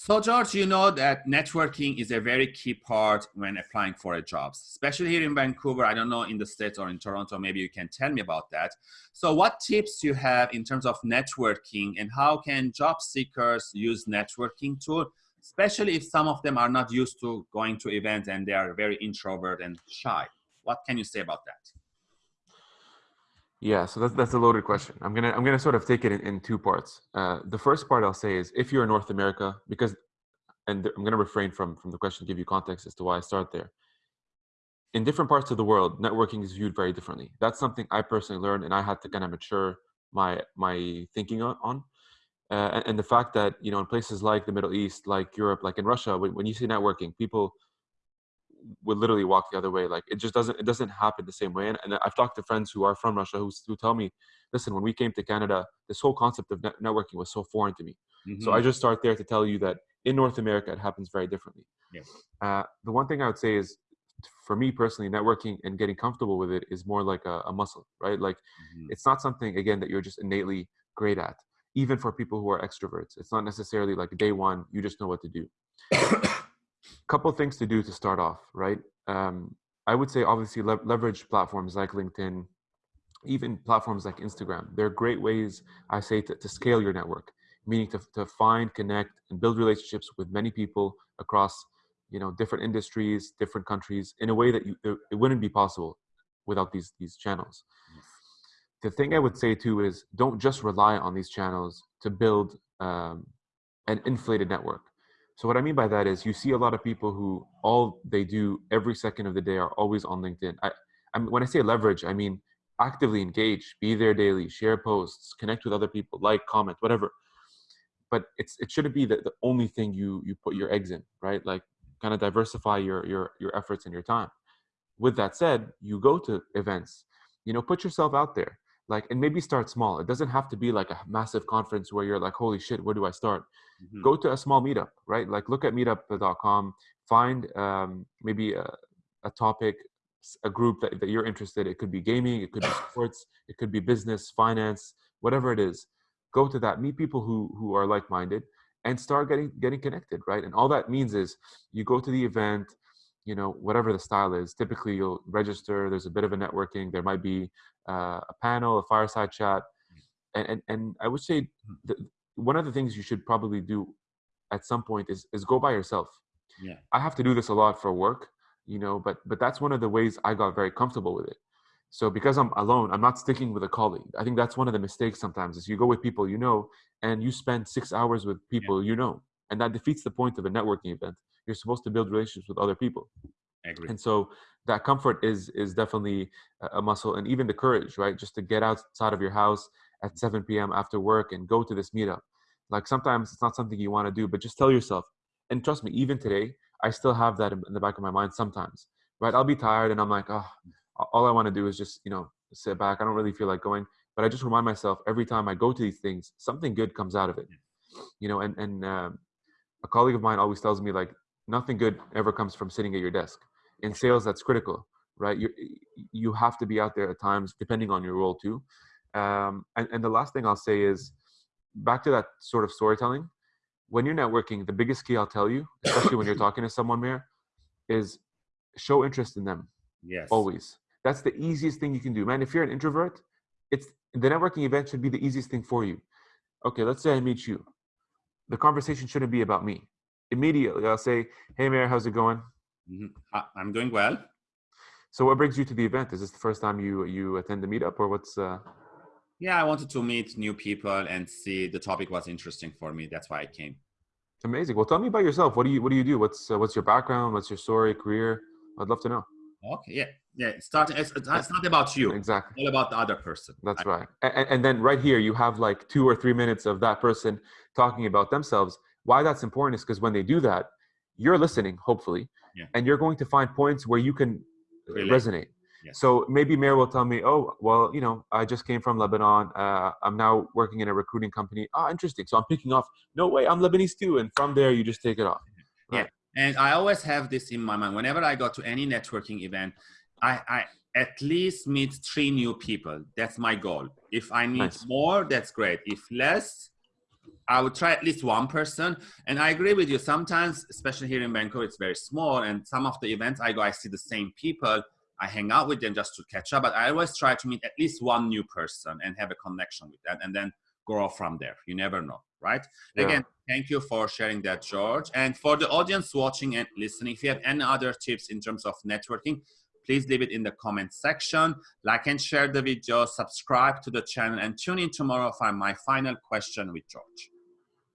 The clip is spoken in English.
So George, you know that networking is a very key part when applying for a job, especially here in Vancouver. I don't know in the States or in Toronto, maybe you can tell me about that. So what tips you have in terms of networking and how can job seekers use networking tool, especially if some of them are not used to going to events and they are very introvert and shy. What can you say about that? Yeah, so that's that's a loaded question. I'm gonna I'm gonna sort of take it in, in two parts. Uh, the first part I'll say is if you're in North America, because and I'm gonna refrain from from the question, give you context as to why I start there. In different parts of the world, networking is viewed very differently. That's something I personally learned, and I had to kind of mature my my thinking on. Uh, and, and, the fact that you know in places like the Middle East, like Europe, like in Russia, when, when you see networking, people would literally walk the other way. Like it just doesn't it doesn't happen the same way. And, and I've talked to friends who are from Russia who, who tell me, listen, when we came to Canada, this whole concept of net- networking was so foreign to me. Mm-hmm. So I mm-hmm. just start there to tell you that in North America it happens very differently. Uh, the one thing I would say is, for me personally, networking and getting comfortable with it is more like a, a muscle, right? Like mm-hmm. it's not something again that you're just innately great at. Even for people who are extroverts, it's not necessarily like day one you just know what to do. couple things to do to start off, right? Um, I would say obviously le- leverage platforms like LinkedIn, even platforms like Instagram. They're great ways, I say, to, to scale your network, meaning to, to find, connect, and build relationships with many people across, you know, different industries, different countries, in a way that you, it wouldn't be possible without these these channels. The thing I would say too is don't just rely on these channels to build um, an inflated network. So what I mean by that is you see a lot of people who all they do every second of the day are always on LinkedIn. I, I mean, when I say leverage, I mean actively engage, be there daily, share posts, connect with other people, like, comment, whatever. But it's it shouldn't be the, the only thing you you put your eggs in, right? Like kind of diversify your your your efforts and your time. With that said, you go to events, you know, put yourself out there like and maybe start small. It doesn't have to be like a massive conference where you're like holy shit where do i start? Mm-hmm. go to a small meetup right? Like look at meetup.com find um, maybe a, a, topic a group that, that you're interested it could be gaming it could be sports it could be business finance whatever it is. Go to that meet people who who are like-minded and start getting getting connected right? And all that means is you go to the event you know whatever the style is typically you'll register there's a bit of a networking there might be uh, a panel a fireside chat and and, and i would say the, one of the things you should probably do at some point is is go by yourself. Yeah. I have to do this a lot for work you know but but that's one of the ways i got very comfortable with it. So because i'm alone i'm not sticking with a colleague. I think that's one of the mistakes sometimes is you go with people you know and you spend six hours with people yeah. you know and that defeats the point of a networking event you're supposed to build relationships with other people. And so that comfort is is definitely a muscle. And even the courage right? Just to get outside of your house at 7 p.m after work and go to this meetup. Like sometimes it's not something you want to do but just tell yourself. And trust me even today i still have that in the back of my mind sometimes right? I'll be tired and i'm like oh all i want to do is just you know sit back. I don't really feel like going. But i just remind myself every time i go to these things something good comes out of it. You know and and um, a colleague of mine always tells me like nothing good ever comes from sitting at your desk. In sales that's critical right? You you have to be out there at times depending on your role too. Um, and, and the last thing i'll say is back to that sort of storytelling. When you're networking the biggest key i'll tell you especially when you're talking to someone there is show interest in them. Yes. Always. That's the easiest thing you can do. Man if you're an introvert it's the networking event should be the easiest thing for you. Okay let's say i meet you. The conversation shouldn't be about me. Immediately, I'll say, "Hey, Mayor, how's it going?" Mm-hmm. I'm doing well. So, what brings you to the event? Is this the first time you you attend the meetup, or what's? Uh... Yeah, I wanted to meet new people and see the topic was interesting for me. That's why I came. Amazing. Well, tell me about yourself. What do you What do you do? What's uh, What's your background? What's your story, career? I'd love to know. Okay. Yeah. Yeah. Starting. It's, it's not about you. Exactly. It's all about the other person. That's right. And, and then right here, you have like two or three minutes of that person talking about themselves. Why that's important is because when they do that, you're listening, hopefully, yeah. and you're going to find points where you can really? resonate. Yes. So maybe Mayor will tell me, oh, well, you know, I just came from Lebanon. Uh, I'm now working in a recruiting company. Ah, interesting. So I'm picking off, no way, I'm Lebanese too. And from there, you just take it off. Right? Yeah. And I always have this in my mind. Whenever I go to any networking event, I, I at least meet three new people. That's my goal. If I meet nice. more, that's great. If less, I would try at least one person. And I agree with you. Sometimes, especially here in Vancouver, it's very small. And some of the events I go, I see the same people. I hang out with them just to catch up. But I always try to meet at least one new person and have a connection with that and then grow from there. You never know, right? Yeah. Again, thank you for sharing that, George. And for the audience watching and listening, if you have any other tips in terms of networking, please leave it in the comment section. Like and share the video, subscribe to the channel, and tune in tomorrow for my final question with George.